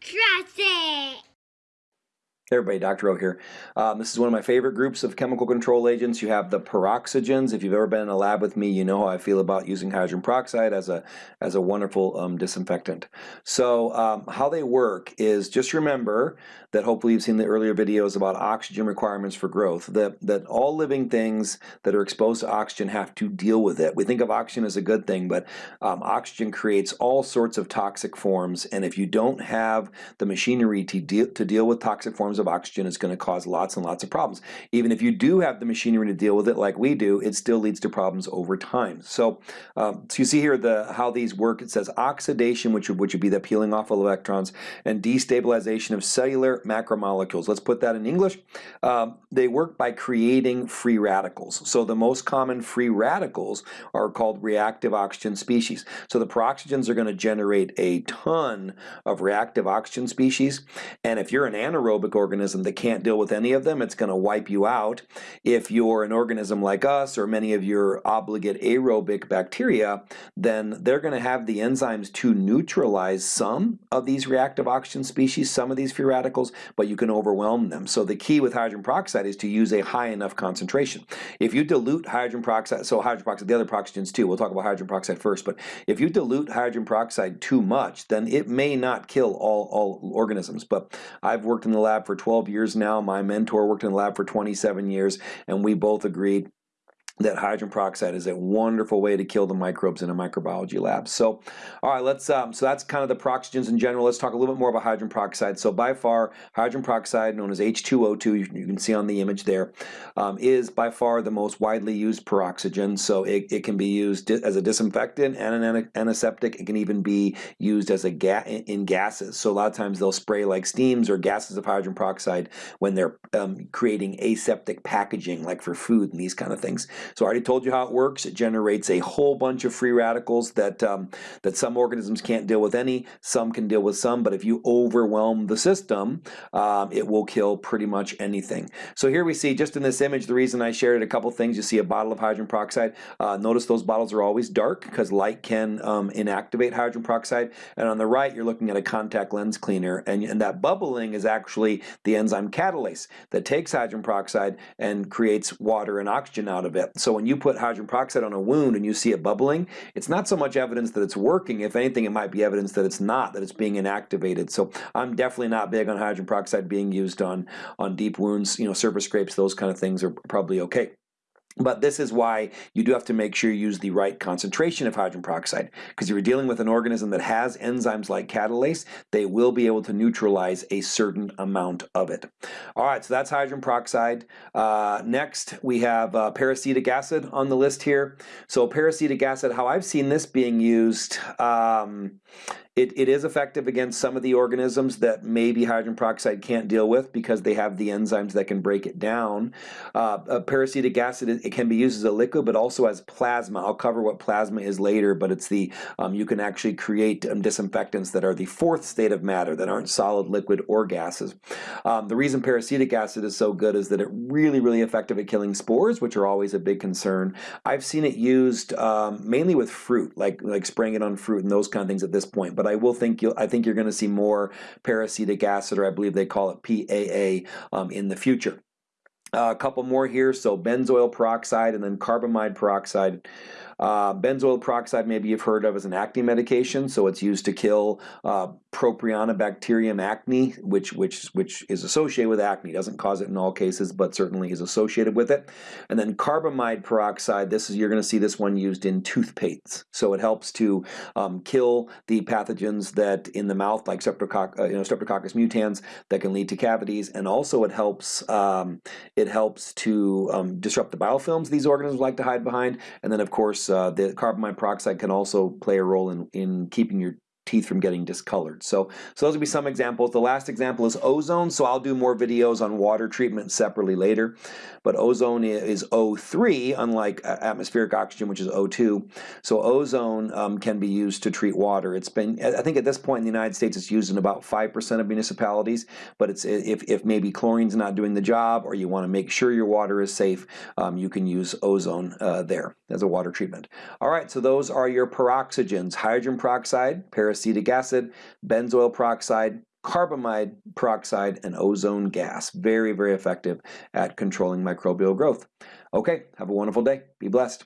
Trust it. Hey everybody, Dr. O here. Um, this is one of my favorite groups of chemical control agents. You have the peroxygens. If you've ever been in a lab with me, you know how I feel about using hydrogen peroxide as a, as a wonderful um, disinfectant. So um, how they work is just remember that hopefully you've seen the earlier videos about oxygen requirements for growth, that, that all living things that are exposed to oxygen have to deal with it. We think of oxygen as a good thing, but um, oxygen creates all sorts of toxic forms, and if you don't have the machinery to deal, to deal with toxic forms of oxygen is going to cause lots and lots of problems. Even if you do have the machinery to deal with it like we do, it still leads to problems over time. So, um, so you see here the how these work. It says oxidation, which would, which would be the peeling off of electrons, and destabilization of cellular macromolecules. Let's put that in English. Um, they work by creating free radicals. So the most common free radicals are called reactive oxygen species. So the peroxygens are going to generate a ton of reactive oxygen species, and if you're an anaerobic organism that can't deal with any of them, it's going to wipe you out. If you're an organism like us or many of your obligate aerobic bacteria, then they're going to have the enzymes to neutralize some of these reactive oxygen species, some of these free radicals, but you can overwhelm them. So the key with hydrogen peroxide is to use a high enough concentration. If you dilute hydrogen peroxide, so hydrogen peroxide, the other peroxygens too, we'll talk about hydrogen peroxide first, but if you dilute hydrogen peroxide too much, then it may not kill all, all organisms. But I've worked in the lab for 12 years now. My mentor worked in the lab for 27 years, and we both agreed that hydrogen peroxide is a wonderful way to kill the microbes in a microbiology lab. So, all right, let's. Um, so that's kind of the peroxygens in general. Let's talk a little bit more about hydrogen peroxide. So by far, hydrogen peroxide, known as H2O2, you, can see on the image there, um, is by far the most widely used peroxygen. So it, it can be used as a disinfectant and an antiseptic. It can even be used as a ga in gases. So a lot of times they'll spray like steams or gases of hydrogen peroxide when they're um, creating aseptic packaging, like for food and these kind of things. So I already told you how it works. It generates a whole bunch of free radicals that, um, that some organisms can't deal with any, some can deal with some, but if you overwhelm the system, um, it will kill pretty much anything. So here we see, just in this image, the reason I shared a couple things, you see a bottle of hydrogen peroxide. Uh, notice those bottles are always dark because light can um, inactivate hydrogen peroxide. And on the right, you're looking at a contact lens cleaner, and, and that bubbling is actually the enzyme catalase that takes hydrogen peroxide and creates water and oxygen out of it. So when you put hydrogen peroxide on a wound and you see it bubbling, it's not so much evidence that it's working. If anything, it might be evidence that it's not, that it's being inactivated. So I'm definitely not big on hydrogen peroxide being used on, on deep wounds, you know, surface scrapes, those kind of things are probably okay. But this is why you do have to make sure you use the right concentration of hydrogen peroxide because if you're dealing with an organism that has enzymes like catalase, they will be able to neutralize a certain amount of it. All right, so that's hydrogen peroxide. Uh, next, we have uh, peracetic acid on the list here. So peracetic acid, how I've seen this being used um, it, it is effective against some of the organisms that maybe hydrogen peroxide can't deal with because they have the enzymes that can break it down. Uh, peracetic acid, it can be used as a liquid, but also as plasma. I'll cover what plasma is later, but it's the, um, you can actually create um, disinfectants that are the fourth state of matter, that aren't solid, liquid, or gases. Um, the reason peracetic acid is so good is that it really, really effective at killing spores, which are always a big concern. I've seen it used um, mainly with fruit, like, like spraying it on fruit and those kind of things at this point, but but I will think you'll, I think you're going to see more peracetic acid, or I believe they call it PAA, um, in the future. Uh, a couple more here, so benzoyl peroxide and then carbamide peroxide. Uh, benzoyl peroxide, maybe you've heard of as an acne medication, so it's used to kill uh, Propionibacterium acne, which which which is associated with acne. Doesn't cause it in all cases, but certainly is associated with it. And then carbamide peroxide. This is you're going to see this one used in toothpaste, so it helps to um, kill the pathogens that in the mouth, like Streptococcus, uh, you know, Streptococcus mutans, that can lead to cavities, and also it helps um, it helps to um, disrupt the biofilms these organisms like to hide behind, and then of course uh, the carbon monoxide can also play a role in, in keeping your teeth from getting discolored. So, so those would be some examples. The last example is ozone. So I'll do more videos on water treatment separately later. But ozone is O3, unlike atmospheric oxygen, which is O2. So ozone um, can be used to treat water. It's been, I think at this point in the United States, it's used in about 5% of municipalities. But it's if, if maybe chlorine's not doing the job or you want to make sure your water is safe, um, you can use ozone uh, there as a water treatment. All right, so those are your peroxygens, hydrogen peroxide, peracetic acid, benzoyl peroxide, carbamide peroxide, and ozone gas. Very, very effective at controlling microbial growth. Okay, have a wonderful day. Be blessed.